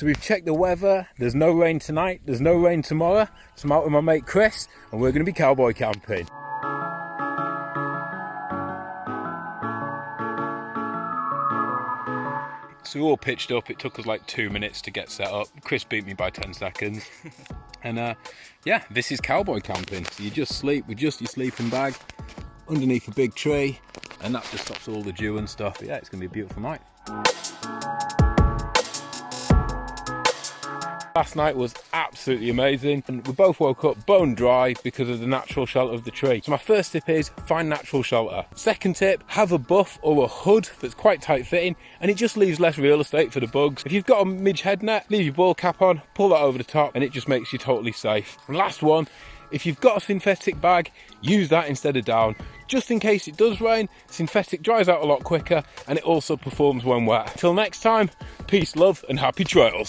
So we've checked the weather. There's no rain tonight. There's no rain tomorrow. So I'm out with my mate Chris and we're going to be cowboy camping. So we all pitched up. It took us like two minutes to get set up. Chris beat me by 10 seconds. and uh, yeah, this is cowboy camping. So you just sleep with just your sleeping bag underneath a big tree and that just stops all the dew and stuff. But yeah, it's going to be a beautiful night. Last night was absolutely amazing and we both woke up bone dry because of the natural shelter of the tree. So my first tip is find natural shelter. Second tip, have a buff or a hood that's quite tight fitting and it just leaves less real estate for the bugs. If you've got a midge head net, leave your ball cap on, pull that over the top and it just makes you totally safe. And last one, if you've got a synthetic bag, use that instead of down. Just in case it does rain, synthetic dries out a lot quicker and it also performs when wet. Till next time, peace, love and happy trails.